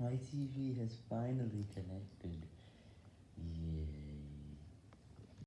My TV has finally connected.